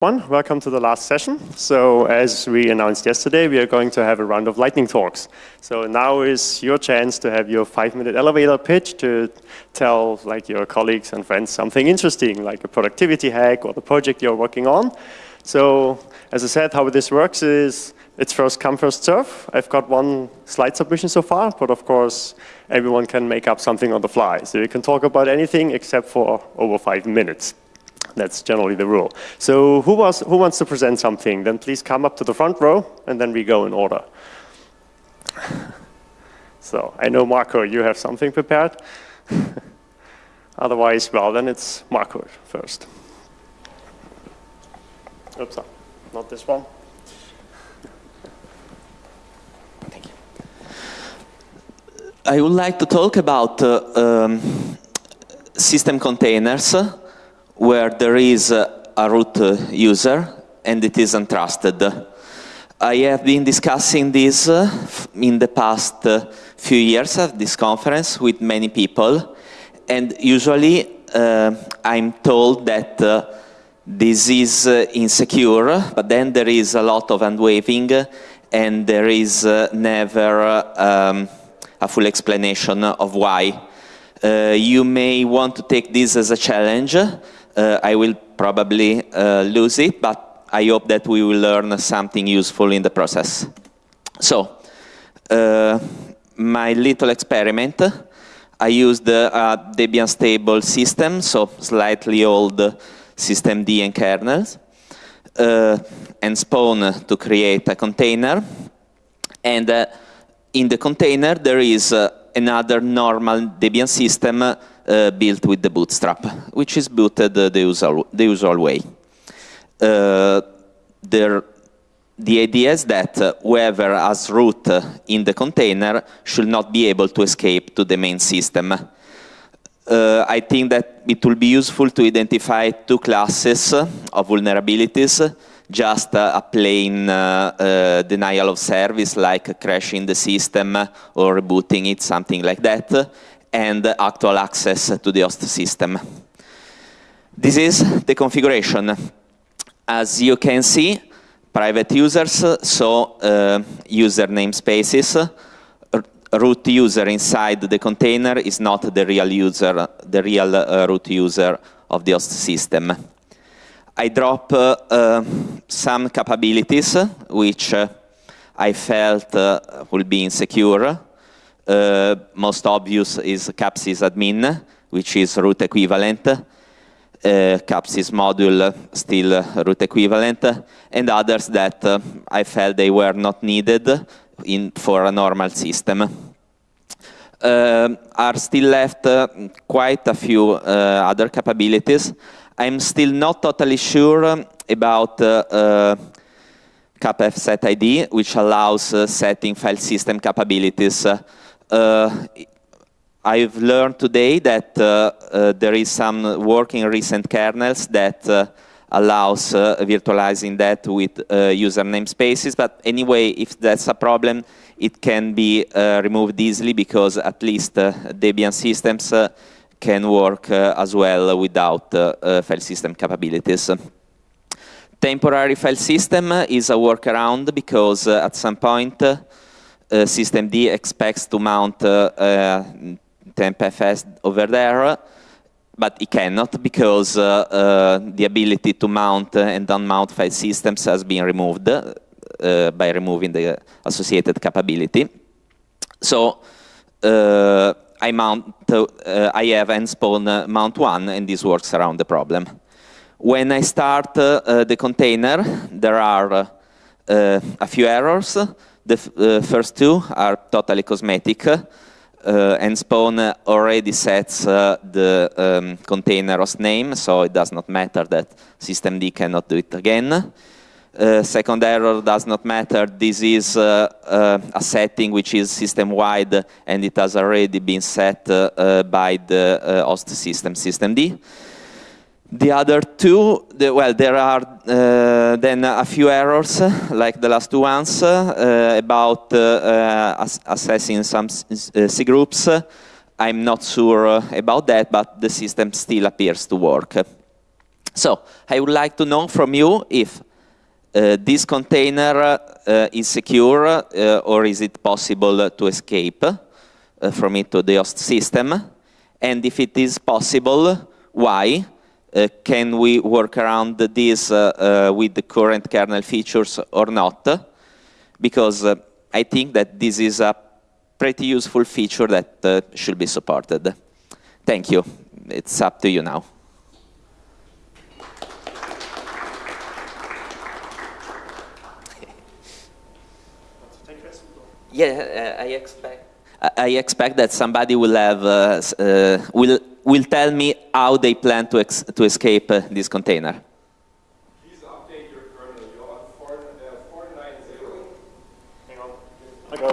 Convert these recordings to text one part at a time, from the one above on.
One, welcome to the last session. So as we announced yesterday, we are going to have a round of lightning talks. So now is your chance to have your five-minute elevator pitch to tell like your colleagues and friends something interesting, like a productivity hack or the project you're working on. So as I said, how this works is it's first come, first serve. I've got one slide submission so far, but of course, everyone can make up something on the fly. So you can talk about anything except for over five minutes. That's generally the rule. So who, was, who wants to present something? Then please come up to the front row, and then we go in order. So I know, Marco, you have something prepared. Otherwise, well, then it's Marco first. Oops, not this one. Thank you. I would like to talk about uh, um, system containers where there is a root user and it is untrusted. I have been discussing this uh, in the past uh, few years at this conference with many people and usually uh, I'm told that uh, this is uh, insecure but then there is a lot of hand waving and there is uh, never um, a full explanation of why. you may want to take this as a challenge uh, I will probably uh, lose it, but I hope that we will learn something useful in the process. So, uh, my little experiment, I used Debian stable system, so slightly old systemd and kernels, uh, and nspawn to create a container. And uh, in the container, there is uh, another normal Debian system uh, built with debootstrap, which is booted uh, the, usual, the usual way. Uh, there, the idea is that uh, whoever has root uh, in the container should not be able to escape to the main system. Uh, I think that it will be useful to identify two classes of vulnerabilities, just a plain denial of service like crashing the system or rebooting it, something like that, and actual access to the host system. This is the configuration. As you can see, private users, so uh, user namespaces, root user inside the container is not the real user, the real uh, root user of the host system. I drop uh, uh some capabilities which uh, I felt uh, will be insecure uh, most obvious is CAP_SYS_ADMIN, which is root equivalent. Uh, CAP_SYS_MODULE still root equivalent, and others that uh, I felt they were not needed in, for a normal system. Uh, are still left uh, quite a few uh, other capabilities. I'm still not totally sure about uh, CAP_FSETID, which allows setting file system capabilities Uh, I've learned today that uh, uh, there is some work in recent kernels that uh, allows uh, virtualizing that with user namespaces. But anyway, if that's a problem, it can be removed easily because at least Debian systems can work as well without file system capabilities. Temporary file system is a workaround because at some point uh, systemd expects to mount uh, uh, tmpfs over there, but it cannot because the ability to mount and unmount file systems has been removed by removing the associated capability. So I mount, uh, I have nspawn uh, mount one, and this works around the problem. When I start uh, the container, there are a few errors. The uh, first two are totally cosmetic. Uh, Nspawn already sets uh, the um, container host name, so it does not matter that systemd cannot do it again. Uh, second error does not matter. This is uh, uh, a setting which is system-wide and it has already been set by the host system, systemd. The other two, the, well, there are uh, then a few errors, like the last two ones, uh, about uh, ass assessing some uh, cgroups. I'm not sure about that, but the system still appears to work. So I would like to know from you if uh, this container uh, is secure uh, or is it possible to escape uh, from it to the host system? And if it is possible, why? Uh, can we work around this uh, with the current kernel features or not? Because I think that this is a pretty useful feature that should be supported. Thank you. It's up to you now. Yeah, uh, I expect. I expect that somebody will have uh, uh, will will tell me how they plan to to escape uh, this container. Please update your kernel. You're on 4, uh, 490. Hang on. I go.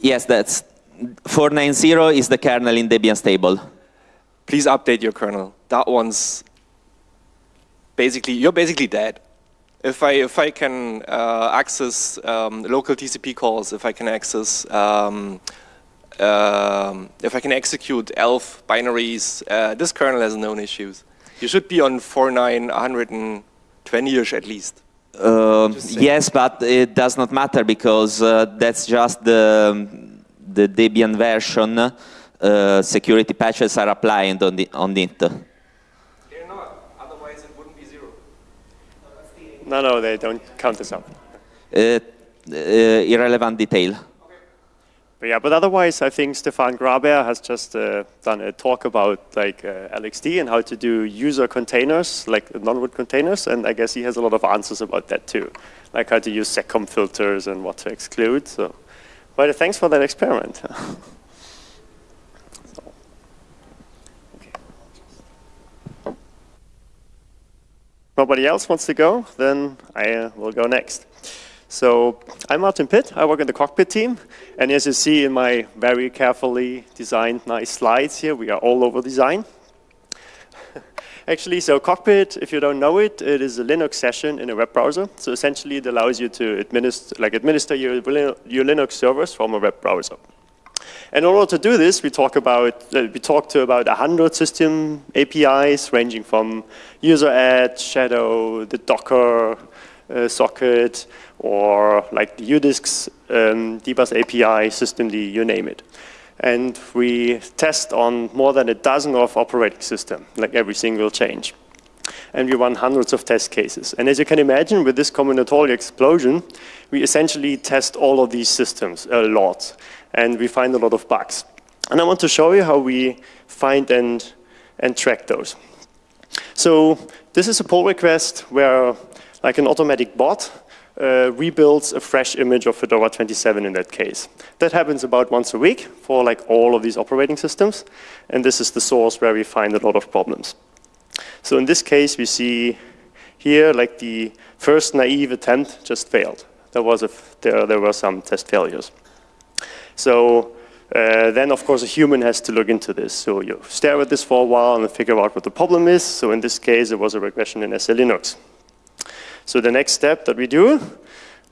Yes, that's 490 is the kernel in Debian stable. Please update your kernel. That one's basically you're basically dead if I if I can uh, access um, local TCP calls, if I can access um, um, if I can execute ELF binaries, uh, this kernel has known issues. You should be on 4.9, 120-ish at least. Uh, yes, but it does not matter because uh, that's just the the Debian version. Uh, security patches are applied on the on it. wouldn't be zero. No, no, they don't count this up. Uh, uh, irrelevant detail. But yeah, but otherwise, I think Stéphane Graber has just uh, done a talk about like uh, LXD and how to do user containers, like non-root containers, and I guess he has a lot of answers about that too, like how to use seccomp filters and what to exclude. So, but thanks for that experiment. nobody else wants to go, then I uh, will go next. So I'm Martin Pitt. I work in the cockpit team. And as you see in my very carefully designed nice slides here, we are all over design. Actually, so Cockpit, if you don't know it, it is a Linux session in a web browser. So essentially, it allows you to administer, like administer your, your Linux servers from a web browser. And in order to do this, we talk about uh, we talk to about 100 system APIs, ranging from useradd, Shadow, the Docker uh, socket, or like the UDisks um, dbus API, systemd, you name it. And we test on more than a dozen of operating system, like every single change. And we run hundreds of test cases. And as you can imagine, with this combinatorial explosion, we essentially test all of these systems a lot and we find a lot of bugs. And I want to show you how we find and, and track those. So this is a pull request where like an automatic bot uh, rebuilds a fresh image of Fedora 27 in that case. That happens about once a week for like all of these operating systems. And this is the source where we find a lot of problems. So in this case, we see here like the first naive attempt just failed. There, was a, there, there were some test failures. So uh, then, of course, a human has to look into this. So you stare at this for a while and figure out what the problem is. So in this case, it was a regression in SELinux. So the next step that we do,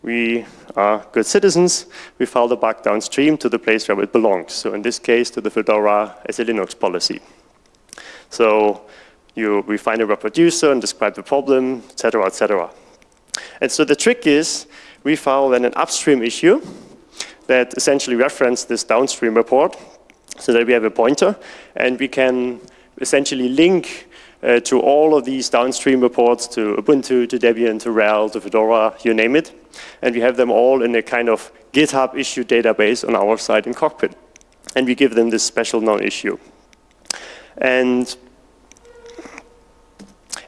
we are good citizens. We file the bug downstream to the place where it belongs. So in this case, to the Fedora SELinux policy. So you, we find a reproducer and describe the problem, et cetera, et cetera. And so the trick is we file then an upstream issue that essentially reference this downstream report so that we have a pointer and we can essentially link uh, to all of these downstream reports to Ubuntu, to Debian, to RHEL, to Fedora, you name it. And we have them all in a kind of GitHub issue database on our side in Cockpit. And we give them this special non-issue. And,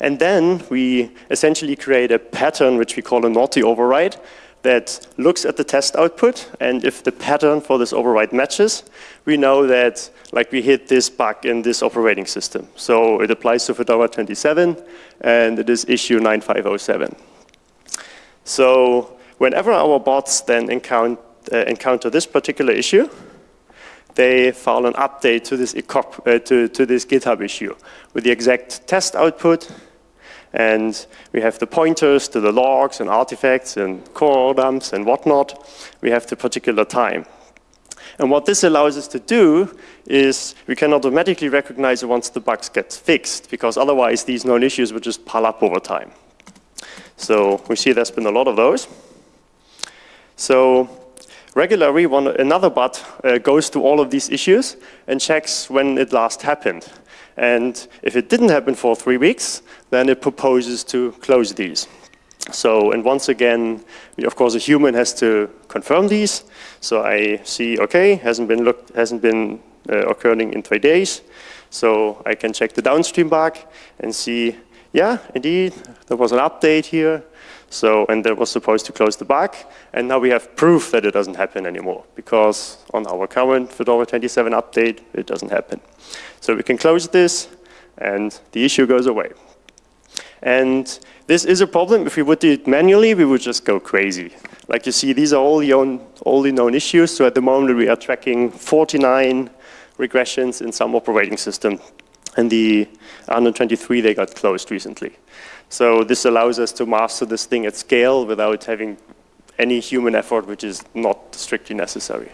and then we essentially create a pattern which we call a naughty override that looks at the test output, and if the pattern for this override matches, we know that like we hit this bug in this operating system. So it applies to Fedora 27, and it is issue 9507. So whenever our bots then encounter, uh, encounter this particular issue, they file an update to this, uh, to, to this GitHub issue with the exact test output, and we have the pointers to the logs and artifacts and core dumps and whatnot. We have the particular time. And what this allows us to do is we can automatically recognize it once the bugs get fixed, because otherwise these known issues would just pile up over time. So we see there's been a lot of those. So regularly, one, another bot uh, goes to all of these issues and checks when it last happened. And if it didn't happen for three weeks, then it proposes to close these. So, and once again, of course, a human has to confirm these. So I see, okay, hasn't been looked, hasn't been uh, occurring in three days. So I can check the downstream bug and see, yeah, indeed, there was an update here. So, and that was supposed to close the bug. And now we have proof that it doesn't happen anymore because on our current Fedora 27 update, it doesn't happen. So we can close this and the issue goes away. And this is a problem. If we would do it manually, we would just go crazy. Like you see, these are all the, own, all the known issues. So at the moment, we are tracking 49 regressions in some operating system. And the 123, they got closed recently. So this allows us to master this thing at scale without having any human effort, which is not strictly necessary.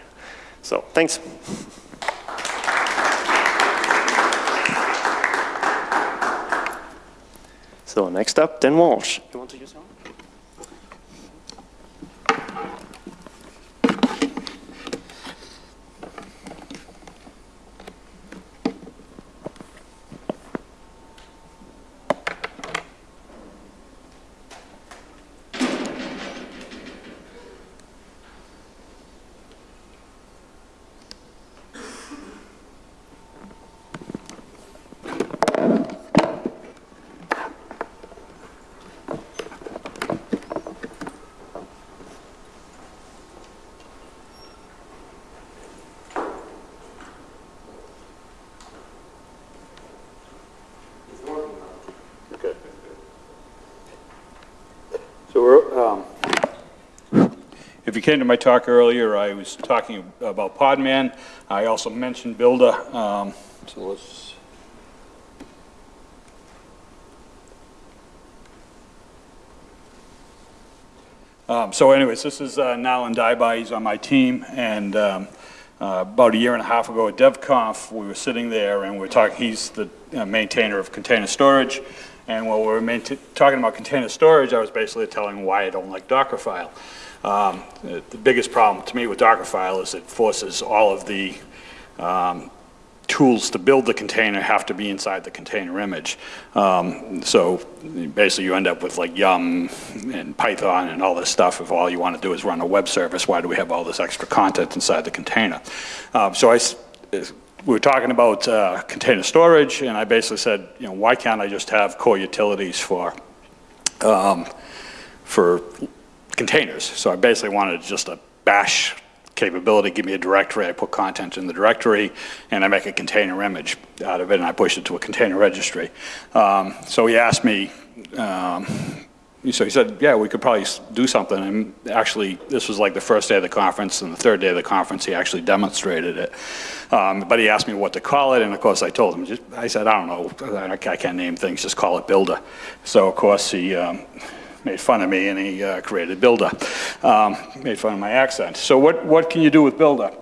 So thanks. So next up, Dan Walsh. You want to use? So we're, um, if you came to my talk earlier, I was talking about Podman. I also mentioned Buildah. Um, so let's. Um, so anyways, this is uh, Nalin Dahyabhai. He's on my team. And um, uh, about a year and a half ago at DevConf, we were sitting there and we were talking, he's the uh, maintainer of container storage. And while we were talking about container storage, I was basically telling why I don't like Dockerfile. Um, the, biggest problem to me with Dockerfile is it forces all of the um, tools to build the container have to be inside the container image. Um, so basically you end up with like Yum and Python and all this stuff if all you want to do is run a web service, why do we have all this extra content inside the container? Um, so I we were talking about uh, container storage, and I basically said, you know, why can't I just have core utilities for um, for containers? So I basically wanted just a bash capability, give me a directory, I put content in the directory, and I make a container image out of it, and I push it to a container registry. Um, so he asked me, um, so he said, yeah, we could probably do something. And actually, this was like the first day of the conference, and the third day of the conference, he actually demonstrated it. Um, but he asked me what to call it, and of course, I told him, just, I said, I don't know, I can't name things, just call it Buildah. So of course, he um, made fun of me, and he uh, created Buildah. Um, made fun of my accent. So what, what can you do with Buildah?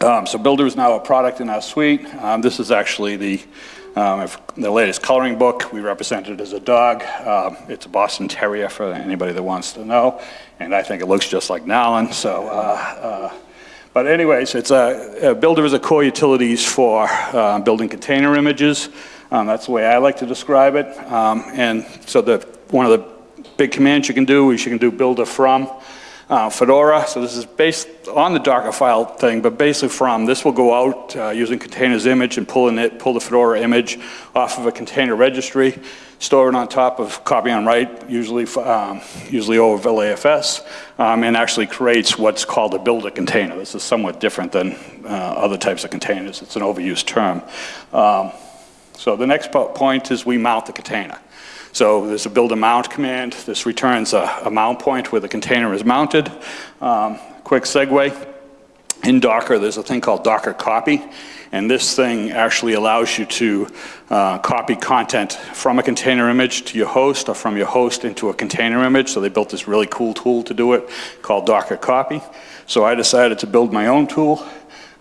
Um, so Buildah is now a product in our suite. Um, this is actually the um, the latest coloring book, we represent it as a dog. Um, it's a Boston Terrier for anybody that wants to know. And I think it looks just like Nalin. So, uh, uh, but anyways, it's a, a, buildah is a core utilities for uh, building container images. Um, that's the way I like to describe it. And so the, one of the big commands you can do is you can do buildah from uh, Fedora. So this is based on the Dockerfile thing, but basically from this will go out uh, using containers image and pull in it, pull the Fedora image off of a container registry, store it on top of copy on write, usually um, usually overlayfs, um, and actually creates what's called a buildah container. This is somewhat different than uh, other types of containers. It's an overused term. Um, so the next point is we mount the container. So there's a buildah mount command. This returns a, a mount point where the container is mounted. Um, quick segue. In Docker, there's a thing called Docker copy. And this thing actually allows you to uh, copy content from a container image to your host or from your host into a container image. So they built this really cool tool to do it called Docker copy. So I decided to build my own tool.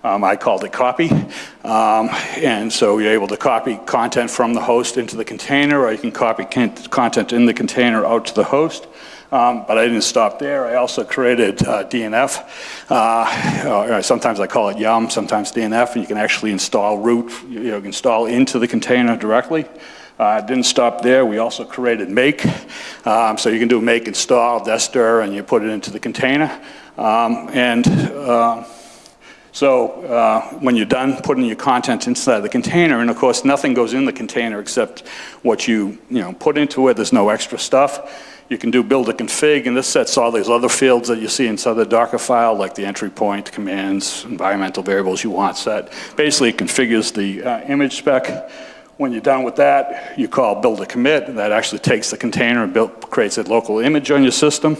Um, I called it copy. Um, and so you're able to copy content from the host into the container, or you can copy content in the container out to the host. Um, but I didn't stop there. I also created uh, DNF. Uh, or sometimes I call it Yum, sometimes DNF, and you can actually install root, you know, install into the container directly. Uh, didn't stop there. We also created make. Um, so you can do make install, DESTDIR, and you put it into the container. Um, and uh, so uh, when you're done putting your content inside the container, and of course nothing goes in the container except what you, you know, put into it, there's no extra stuff. You can do buildah config, and this sets all these other fields that you see inside the Docker file, like the entry point, commands, environmental variables you want set. Basically, configures the uh, image spec. When you're done with that, you call buildah commit, and that actually takes the container and build, creates a local image on your system.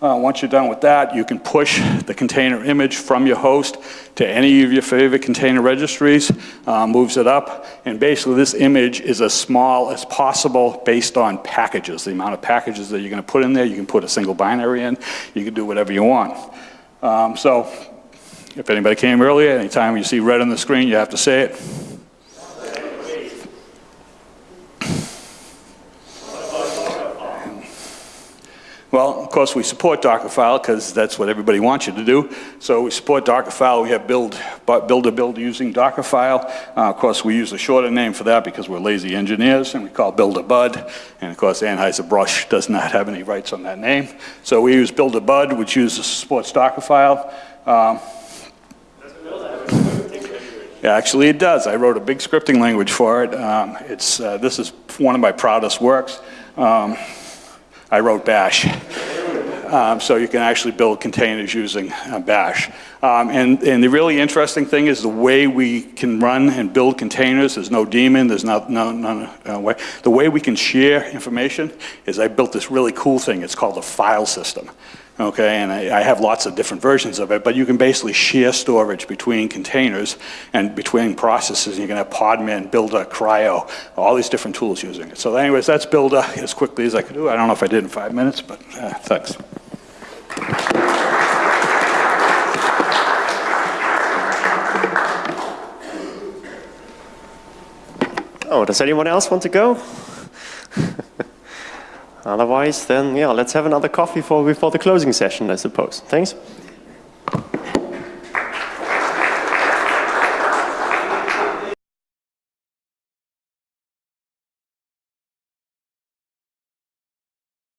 Uh, once you're done with that, you can push the container image from your host to any of your favorite container registries, uh, moves it up, and basically this image is as small as possible based on packages, the amount of packages that you're going to put in there. You can put a single binary in, you can do whatever you want. Um, so if anybody came earlier, anytime you see red on the screen, you have to say it. Well, of course, we support Dockerfile because that's what everybody wants you to do. So we support Dockerfile. We have build, buildah build using Dockerfile. Uh, of course, we use a shorter name for that because we're lazy engineers, and we call buildah bud. And of course, Anheuser-Busch does not have any rights on that name. So we use buildah bud, which uses supports Dockerfile. Um, Actually, it does. I wrote a big scripting language for it. Um, it's, uh, this is one of my proudest works. Um, I wrote Bash. Um, so you can actually build containers using uh, Bash. Um, and, and the really interesting thing is the way we can run and build containers, there's no daemon, there's no, no, no uh, way. The way we can share information is I built this really cool thing. It's called a file system. Okay, and I, I have lots of different versions of it, but you can basically share storage between containers and between processes. You can have Podman, Buildah, CRI-O, all these different tools using it. So anyways, that's Buildah as quickly as I could do. I don't know if I did in five minutes, but uh, thanks. Oh, does anyone else want to go? Otherwise, then, yeah, let's have another coffee for, before the closing session, I suppose. Thanks.